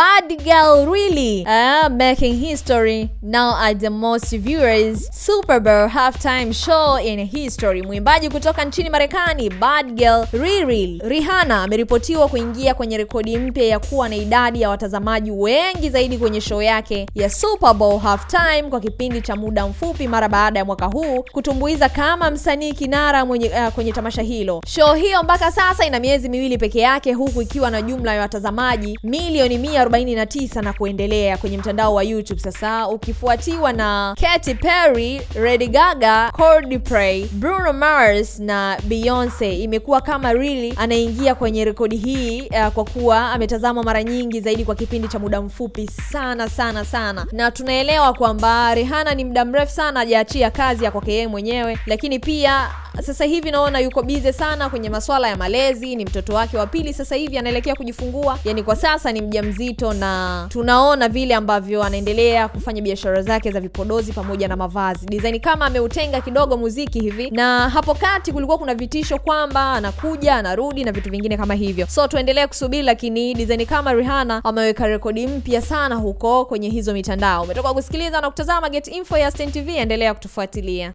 Bad Girl Really uh, making history now at the most viewers Super Bowl halftime show in history. Mwimbaji kutoka nchini Marekani Bad Girl Riri Rihanna ameripotiwa kuingia kwenye rekodi mpya ya kuwa na idadi ya watazamaji wengi zaidi kwenye show yake ya Super Bowl halftime kwa kipindi cha muda mfupi mara baada ya mwaka huu kutumbuiza kama msanii kinara mwenye, uh, kwenye tamasha hilo. Show hiyo mpaka sasa ina miezi miwili peke yake huku ikiwa na jumla ya watazamaji milioni 149 na kuendelea kwenye mtandao wa YouTube sasa ukifuatiwa na Katy Perry, Lady Gaga, Coldplay, Bruno Mars na Beyonce. Imekuwa kama really anaingia kwenye rekodi hii uh, kwa kuwa ametazamwa mara nyingi zaidi kwa kipindi cha muda mfupi sana sana sana, na tunaelewa kwamba Rihanna ni muda mrefu sana hajaachia kazi ya kwake yeye mwenyewe, lakini pia sasa hivi naona yuko bize sana kwenye masuala ya malezi. Ni mtoto wake wa pili sasa hivi anaelekea kujifungua, yani kwa sasa ni mjamzito, na tunaona vile ambavyo anaendelea kufanya biashara zake za vipodozi pamoja na mavazi design, kama ameutenga kidogo muziki hivi. Na hapo kati kulikuwa kuna vitisho kwamba anakuja anarudi na vitu vingine kama hivyo, so tuendelee kusubiri, lakini design kama Rihanna ameweka rekodi mpya sana huko kwenye hizo mitandao. Umetoka kusikiliza na kutazama Get Info ya Stein TV, endelea kutufuatilia.